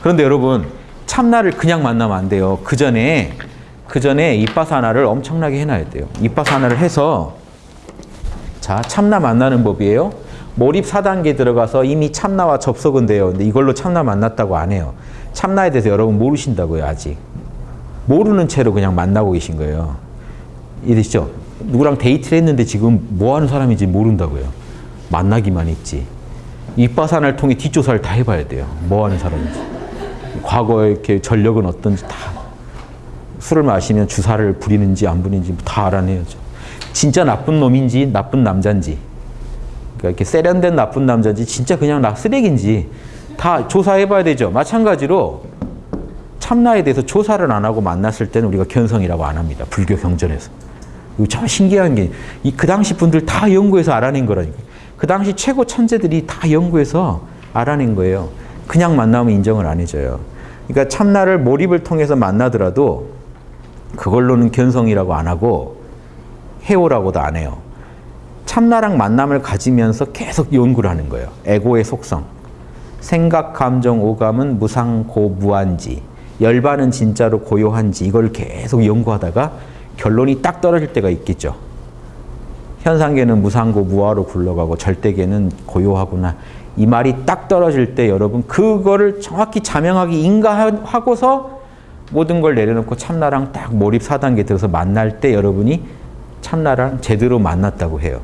그런데 여러분 참나를 그냥 만나면 안 돼요. 그 전에 그 전에 이빠사나를 엄청나게 해놔야 돼요. 이빠사나를 해서 자 참나 만나는 법이에요. 몰입 4단계 들어가서 이미 참나와 접속은 돼요. 근데 이걸로 참나 만났다고 안 해요. 참나에 대해서 여러분 모르신다고요 아직. 모르는 채로 그냥 만나고 계신 거예요. 이해되시죠? 누구랑 데이트를 했는데 지금 뭐 하는 사람인지 모른다고요. 만나기만 했지. 이빠산을 통해 뒷조사를 다 해봐야 돼요. 뭐 하는 사람인지. 과거에 이렇게 전력은 어떤지 다. 술을 마시면 주사를 부리는지 안 부리는지 다 알아내야죠. 진짜 나쁜 놈인지 나쁜 남자인지. 그러니까 이렇게 세련된 나쁜 남자인지 진짜 그냥 나 쓰레기인지 다 조사해봐야 되죠. 마찬가지로 참나에 대해서 조사를 안 하고 만났을 때는 우리가 견성이라고 안 합니다. 불교 경전에서. 참 신기한 게, 이그 당시 분들 다 연구해서 알아낸 거라니까. 그 당시 최고 천재들이 다 연구해서 알아낸 거예요. 그냥 만나면 인정을 안 해줘요. 그러니까 참나를 몰입을 통해서 만나더라도 그걸로는 견성이라고 안 하고 해오라고도 안 해요. 참나랑 만남을 가지면서 계속 연구를 하는 거예요. 에고의 속성. 생각, 감정, 오감은 무상고 무한지. 열반은 진짜로 고요한지 이걸 계속 연구하다가 결론이 딱 떨어질 때가 있겠죠. 현상계는 무상고 무화로 굴러가고 절대계는 고요하구나. 이 말이 딱 떨어질 때 여러분 그거를 정확히 자명하게 인가하고서 모든 걸 내려놓고 참나랑 딱 몰입 4단계 들어서 만날 때 여러분이 참나랑 제대로 만났다고 해요.